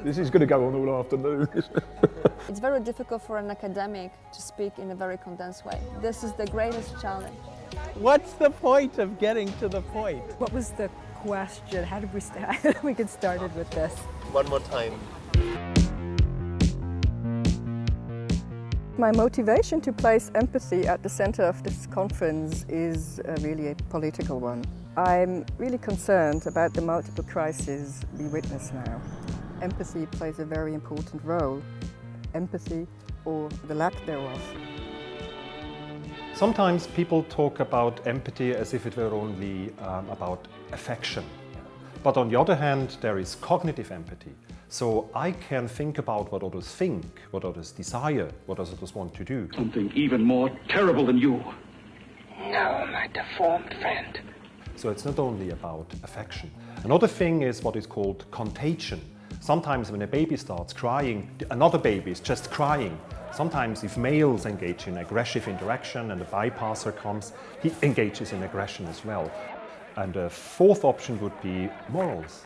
This is going to go on all afternoon. It's very difficult for an academic to speak in a very condensed way. This is the greatest challenge. What's the point of getting to the point? What was the question? How did we start? we get started with this. One more time. My motivation to place empathy at the center of this conference is uh, really a political one. I'm really concerned about the multiple crises we witness now. Empathy plays a very important role. Empathy or the lack thereof. Sometimes people talk about empathy as if it were only um, about affection. But on the other hand, there is cognitive empathy. So I can think about what others think, what others desire, what others want to do. Something even more terrible than you. No, my deformed friend. So it's not only about affection. Another thing is what is called contagion. Sometimes when a baby starts crying, another baby is just crying. Sometimes if males engage in aggressive interaction and the bypasser comes, he engages in aggression as well. And a fourth option would be morals.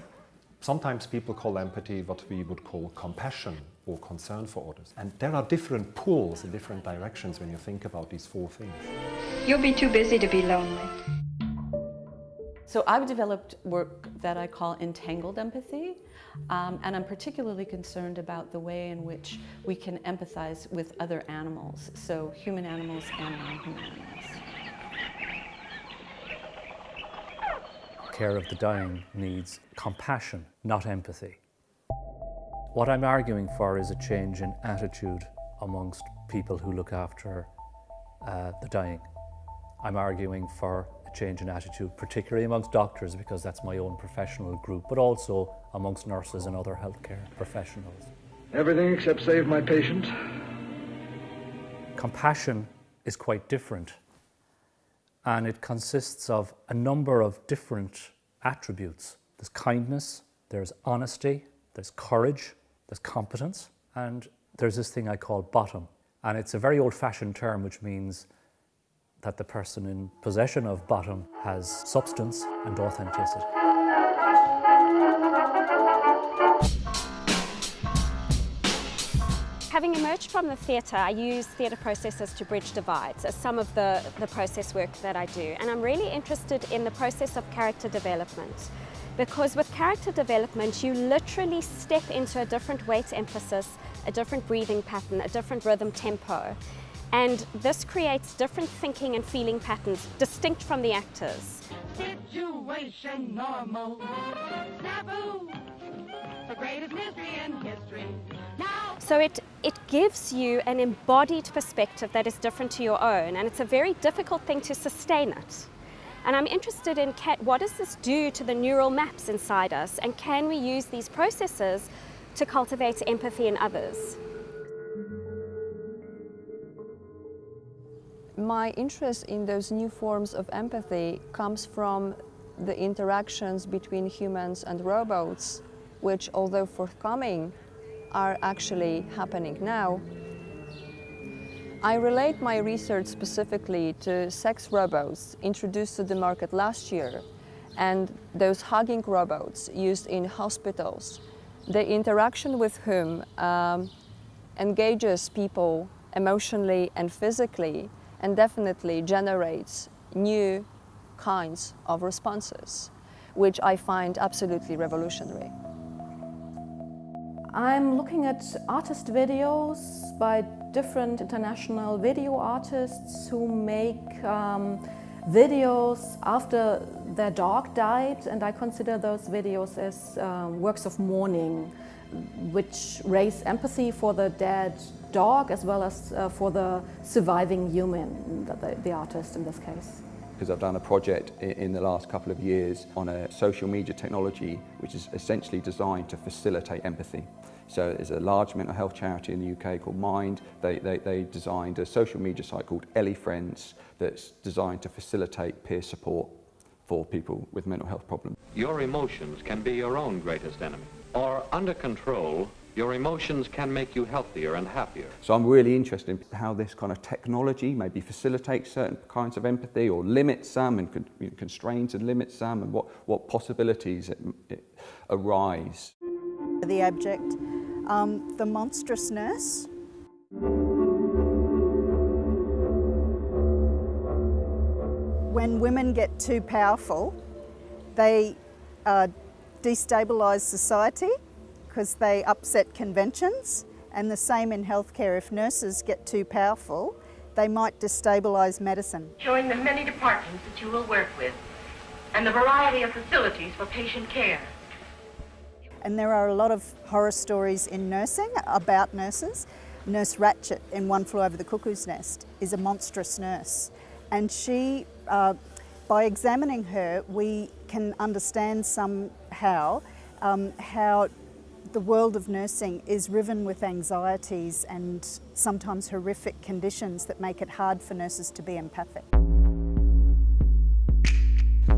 Sometimes people call empathy what we would call compassion or concern for others. And there are different pulls in different directions when you think about these four things. You'll be too busy to be lonely. So I've developed work that I call entangled empathy, um, and I'm particularly concerned about the way in which we can empathize with other animals, so human animals and non-human animals. care of the dying needs compassion, not empathy. What I'm arguing for is a change in attitude amongst people who look after uh, the dying. I'm arguing for change in attitude, particularly amongst doctors, because that's my own professional group, but also amongst nurses and other healthcare professionals. Everything except save my patient. Compassion is quite different and it consists of a number of different attributes. There's kindness, there's honesty, there's courage, there's competence, and there's this thing I call bottom. And it's a very old-fashioned term which means that the person in possession of bottom has substance and authenticity. Having emerged from the theatre, I use theatre processes to bridge divides as some of the, the process work that I do. And I'm really interested in the process of character development. Because with character development, you literally step into a different weight emphasis, a different breathing pattern, a different rhythm tempo. And this creates different thinking and feeling patterns, distinct from the actors. Situation normal. Snafu. The greatest mystery in history. So it, it gives you an embodied perspective that is different to your own, and it's a very difficult thing to sustain it. And I'm interested in what does this do to the neural maps inside us, and can we use these processes to cultivate empathy in others? My interest in those new forms of empathy comes from the interactions between humans and robots, which although forthcoming, are actually happening now. I relate my research specifically to sex robots introduced to the market last year and those hugging robots used in hospitals, the interaction with whom um, engages people emotionally and physically and definitely generates new kinds of responses, which I find absolutely revolutionary. I'm looking at artist videos by different international video artists who make um, videos after their dog died and I consider those videos as um, works of mourning which raise empathy for the dead dog as well as uh, for the surviving human, the, the artist in this case because I've done a project in the last couple of years on a social media technology which is essentially designed to facilitate empathy. So there's a large mental health charity in the UK called Mind. They, they, they designed a social media site called Elefriends that's designed to facilitate peer support for people with mental health problems. Your emotions can be your own greatest enemy. Or under control, your emotions can make you healthier and happier. So I'm really interested in how this kind of technology maybe facilitates certain kinds of empathy or limits some and constrains and limits some and what, what possibilities it, it arise. The abject, um, the monstrous nurse. When women get too powerful, they uh, destabilise society because they upset conventions and the same in healthcare. If nurses get too powerful, they might destabilise medicine. Showing the many departments that you will work with and the variety of facilities for patient care. And there are a lot of horror stories in nursing about nurses. Nurse Ratched in One Flew Over the Cuckoo's Nest is a monstrous nurse. And she, uh, by examining her, we can understand somehow um, how the world of nursing is riven with anxieties and sometimes horrific conditions that make it hard for nurses to be empathic.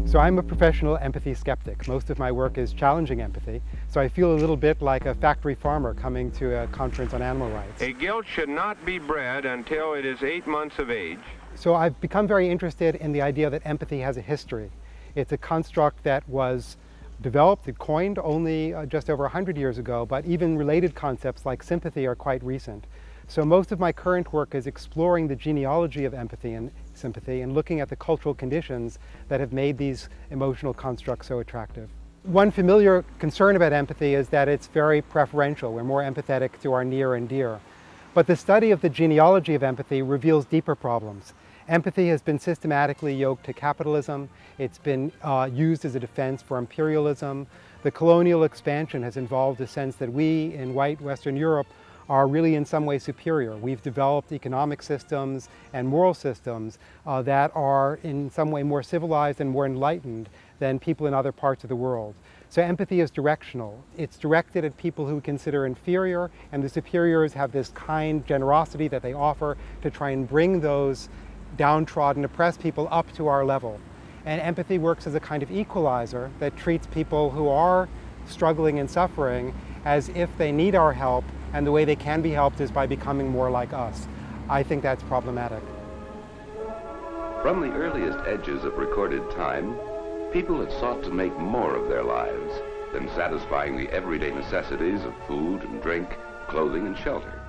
So I'm a professional empathy skeptic. Most of my work is challenging empathy, so I feel a little bit like a factory farmer coming to a conference on animal rights. A gilt should not be bred until it is eight months of age. So I've become very interested in the idea that empathy has a history. It's a construct that was developed and coined only uh, just over 100 years ago, but even related concepts like sympathy are quite recent. So most of my current work is exploring the genealogy of empathy and sympathy and looking at the cultural conditions that have made these emotional constructs so attractive. One familiar concern about empathy is that it's very preferential. We're more empathetic to our near and dear. But the study of the genealogy of empathy reveals deeper problems. Empathy has been systematically yoked to capitalism. It's been uh, used as a defense for imperialism. The colonial expansion has involved a sense that we in white Western Europe are really in some way superior. We've developed economic systems and moral systems uh, that are in some way more civilized and more enlightened than people in other parts of the world. So empathy is directional. It's directed at people who consider inferior, and the superiors have this kind generosity that they offer to try and bring those downtrodden, oppressed people up to our level. And empathy works as a kind of equalizer that treats people who are struggling and suffering as if they need our help and the way they can be helped is by becoming more like us. I think that's problematic. From the earliest edges of recorded time, people had sought to make more of their lives than satisfying the everyday necessities of food and drink, clothing and shelter.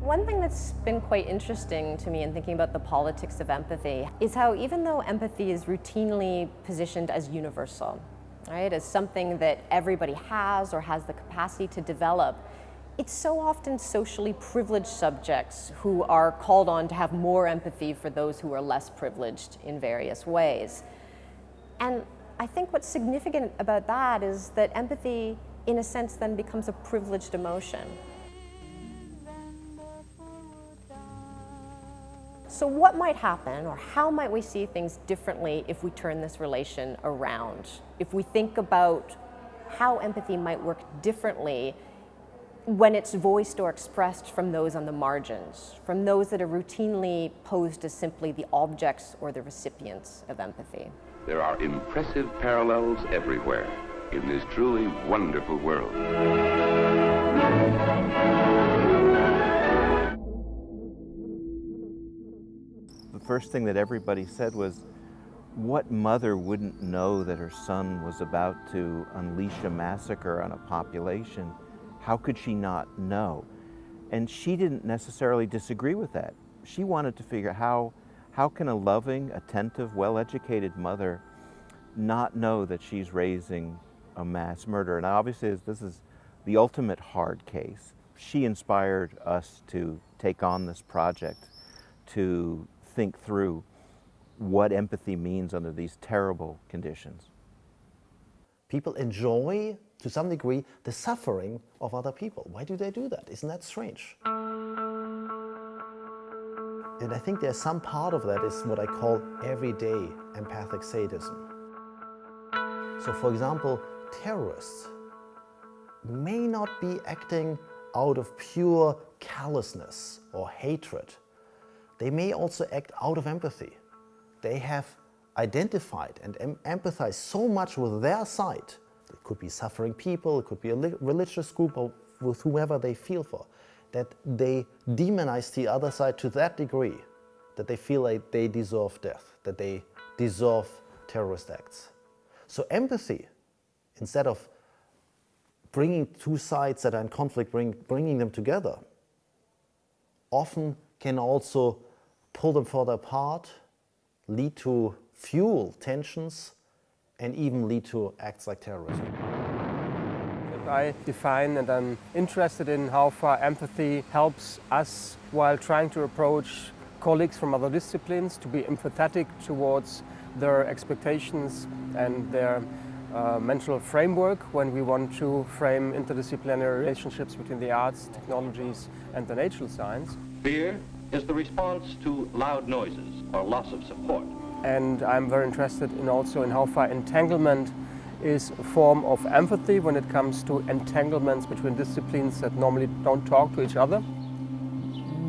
One thing that's been quite interesting to me in thinking about the politics of empathy is how even though empathy is routinely positioned as universal, right, as something that everybody has or has the capacity to develop, it's so often socially privileged subjects who are called on to have more empathy for those who are less privileged in various ways. And I think what's significant about that is that empathy, in a sense, then becomes a privileged emotion. So what might happen or how might we see things differently if we turn this relation around? If we think about how empathy might work differently when it's voiced or expressed from those on the margins, from those that are routinely posed as simply the objects or the recipients of empathy. There are impressive parallels everywhere in this truly wonderful world. First thing that everybody said was, what mother wouldn't know that her son was about to unleash a massacre on a population how could she not know? And she didn't necessarily disagree with that. She wanted to figure out how, how can a loving, attentive, well-educated mother not know that she's raising a mass murderer? And obviously this is the ultimate hard case. She inspired us to take on this project, to think through what empathy means under these terrible conditions. People enjoy to some degree, the suffering of other people. Why do they do that? Isn't that strange? And I think there's some part of that is what I call everyday empathic sadism. So for example, terrorists may not be acting out of pure callousness or hatred. They may also act out of empathy. They have identified and em empathized so much with their side it could be suffering people, it could be a religious group or with whoever they feel for, that they demonize the other side to that degree that they feel like they deserve death, that they deserve terrorist acts. So empathy, instead of bringing two sides that are in conflict, bring, bringing them together, often can also pull them further apart, lead to fuel tensions, and even lead to acts like terrorism. I define and I'm interested in how far empathy helps us while trying to approach colleagues from other disciplines to be empathetic towards their expectations and their uh, mental framework when we want to frame interdisciplinary relationships between the arts, technologies and the natural science. Fear is the response to loud noises or loss of support. And I'm very interested in also in how far entanglement is a form of empathy when it comes to entanglements between disciplines that normally don't talk to each other.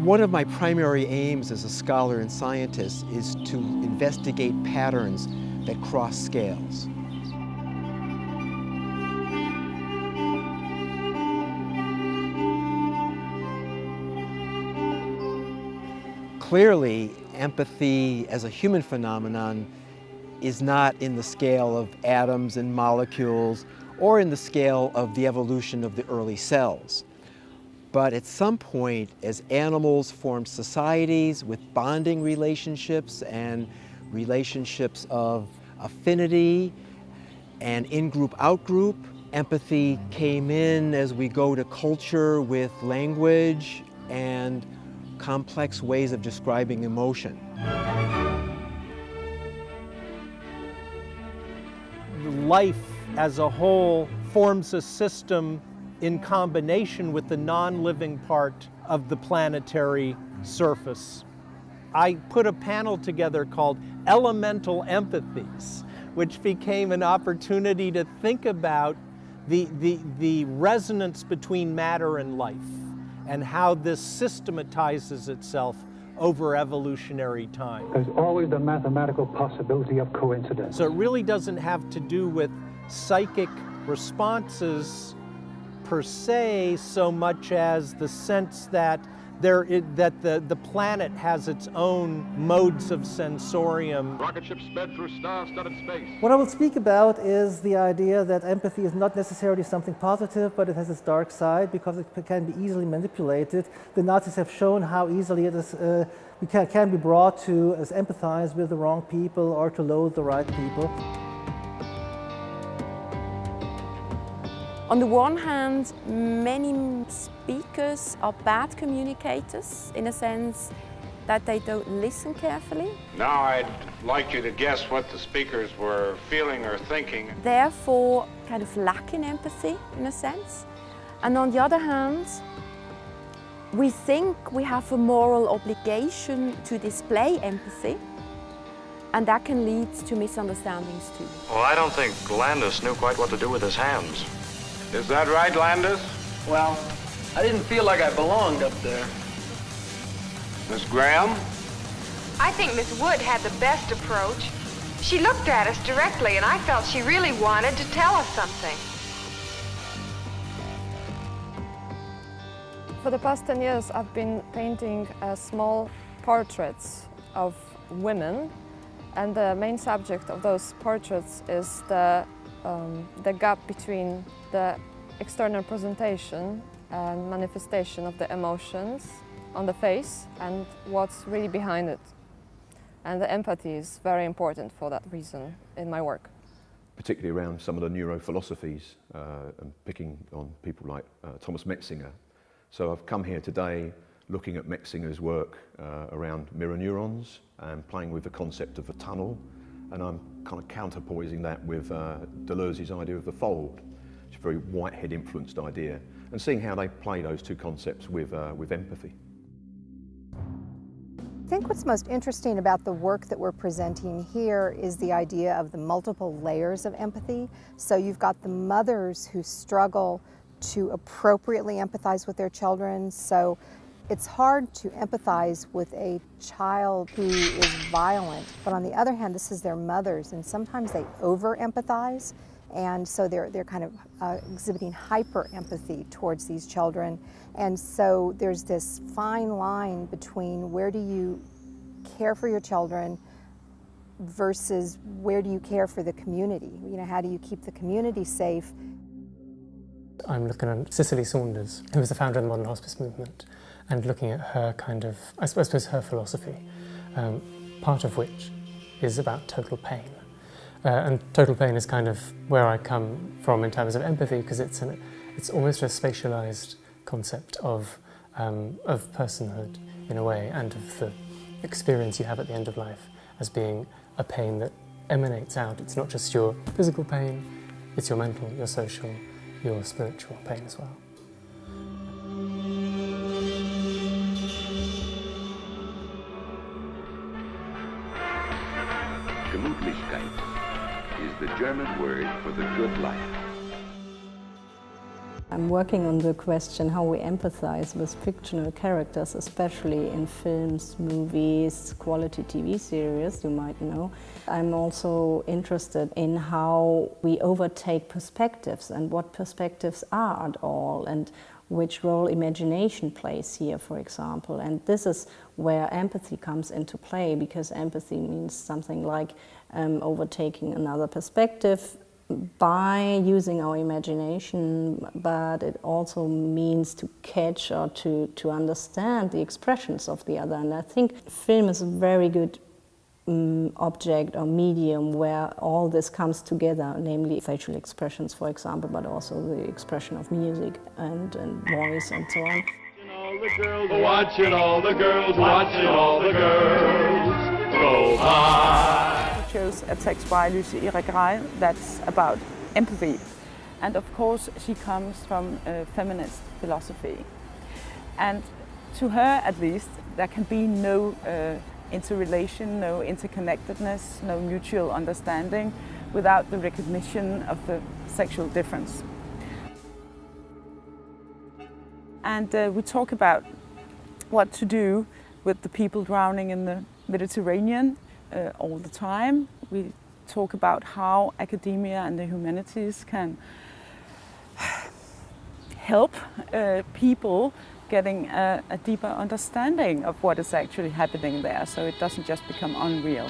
One of my primary aims as a scholar and scientist is to investigate patterns that cross scales. Clearly, empathy as a human phenomenon is not in the scale of atoms and molecules or in the scale of the evolution of the early cells. But at some point, as animals form societies with bonding relationships and relationships of affinity and in-group, out-group, empathy came in as we go to culture with language and complex ways of describing emotion. life as a whole forms a system in combination with the non-living part of the planetary surface. I put a panel together called Elemental Empathies, which became an opportunity to think about the, the, the resonance between matter and life and how this systematizes itself over evolutionary time. There's always the mathematical possibility of coincidence. So it really doesn't have to do with psychic responses per se so much as the sense that there is, that the, the planet has its own modes of sensorium. Rocket ship sped through star-studded space. What I will speak about is the idea that empathy is not necessarily something positive, but it has its dark side because it can be easily manipulated. The Nazis have shown how easily it is, uh, can, can be brought to as empathize with the wrong people or to loathe the right people. On the one hand, many speakers are bad communicators in a sense that they don't listen carefully. Now I'd like you to guess what the speakers were feeling or thinking. Therefore, kind of lacking empathy in a sense. And on the other hand, we think we have a moral obligation to display empathy and that can lead to misunderstandings too. Well, I don't think Landis knew quite what to do with his hands. Is that right, Landis? Well, I didn't feel like I belonged up there. Miss Graham? I think Miss Wood had the best approach. She looked at us directly, and I felt she really wanted to tell us something. For the past 10 years, I've been painting uh, small portraits of women, and the main subject of those portraits is the, um, the gap between the external presentation and manifestation of the emotions on the face and what's really behind it. And the empathy is very important for that reason in my work. Particularly around some of the neurophilosophies uh, and picking on people like uh, Thomas Metzinger. So I've come here today looking at Metzinger's work uh, around mirror neurons and playing with the concept of a tunnel and I'm kind of counterpoising that with uh, Deleuze's idea of the fold. It's a very Whitehead influenced idea and seeing how they play those two concepts with, uh, with empathy. I think what's most interesting about the work that we're presenting here is the idea of the multiple layers of empathy. So you've got the mothers who struggle to appropriately empathize with their children. So it's hard to empathize with a child who is violent, but on the other hand, this is their mothers, and sometimes they over empathize and so they're, they're kind of uh, exhibiting hyper empathy towards these children. And so there's this fine line between where do you care for your children versus where do you care for the community? You know, how do you keep the community safe? I'm looking at Cicely Saunders, who was the founder of the modern hospice movement, and looking at her kind of, I suppose, her philosophy, um, part of which is about total pain. Uh, and total pain is kind of where I come from in terms of empathy, because it's, an, it's almost a spatialized concept of, um, of personhood in a way, and of the experience you have at the end of life as being a pain that emanates out. It's not just your physical pain, it's your mental, your social, your spiritual pain as well. Gemütlichkeit the German word for the good life. I'm working on the question how we empathize with fictional characters, especially in films, movies, quality TV series, you might know. I'm also interested in how we overtake perspectives and what perspectives are at all and which role imagination plays here, for example. And this is where empathy comes into play because empathy means something like um, overtaking another perspective, by using our imagination, but it also means to catch or to, to understand the expressions of the other. And I think film is a very good um, object or medium where all this comes together, namely facial expressions, for example, but also the expression of music and, and voice and so on. Watching all the girls, watching all the girls go by chose a text by Lucy Irigaray that's about empathy. And of course, she comes from a feminist philosophy. And to her, at least, there can be no uh, interrelation, no interconnectedness, no mutual understanding without the recognition of the sexual difference. And uh, we talk about what to do with the people drowning in the Mediterranean uh, all the time. We talk about how academia and the humanities can help uh, people getting a, a, deeper understanding of what is actually happening there so it doesn't just become unreal.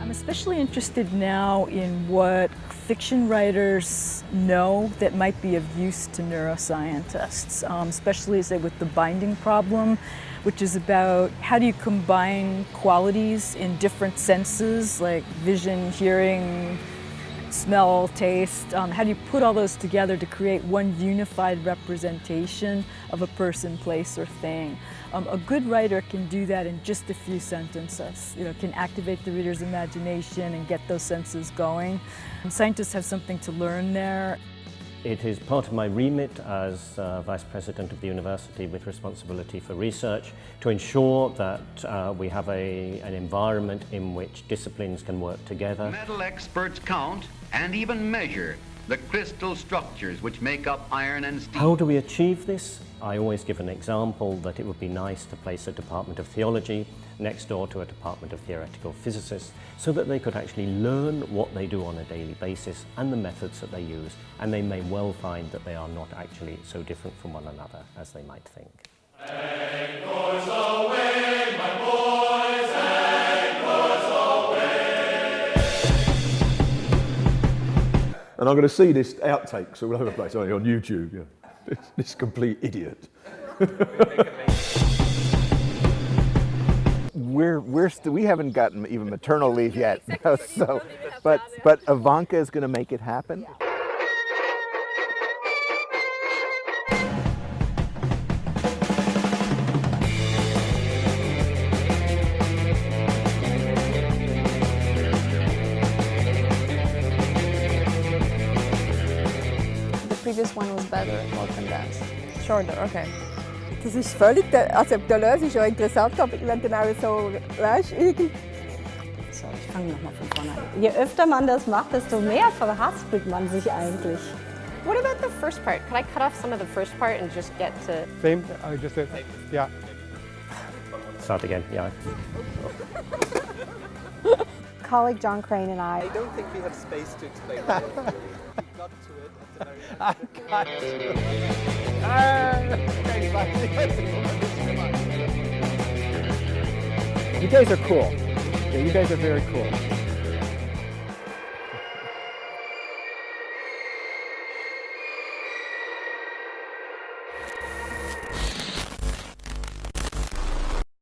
I'm especially interested now in what fiction writers know that might be of use to neuroscientists, um, especially say with the binding problem which is about how do you combine qualities in different senses like vision, hearing, smell, taste. Um, how do you put all those together to create one unified representation of a person, place, or thing? Um, a good writer can do that in just a few sentences. You know, can activate the reader's imagination and get those senses going. And scientists have something to learn there. It is part of my remit as uh, Vice President of the University with responsibility for research to ensure that uh, we have a, an environment in which disciplines can work together. Metal experts count and even measure the crystal structures which make up iron and steel. How do we achieve this? I always give an example that it would be nice to place a Department of Theology next door to a Department of Theoretical Physicists so that they could actually learn what they do on a daily basis and the methods that they use and they may well find that they are not actually so different from one another as they might think. And I'm going to see this outtakes all over the place on YouTube. Yeah. This, this complete idiot. we're we're st- we haven't gotten even maternal leave yet. so, but but Ivanka is going to make it happen. Better, more condensed. Shorter, okay. Das ist völlig, also der Löwe ist ja interessant, aber wenn dann auch so, weißt du, So, ich fange nochmal von vorne an. Je öfter man das macht, desto mehr verhaspelt man sich eigentlich. What about the first part? Can I cut off some of the first part and just get to... Same, I just, uh, yeah. Start again, yeah. Colleague John Crane and I. I don't think we have space to explain that. got to it at the very I got to it. You guys are cool. Yeah, you guys are very cool.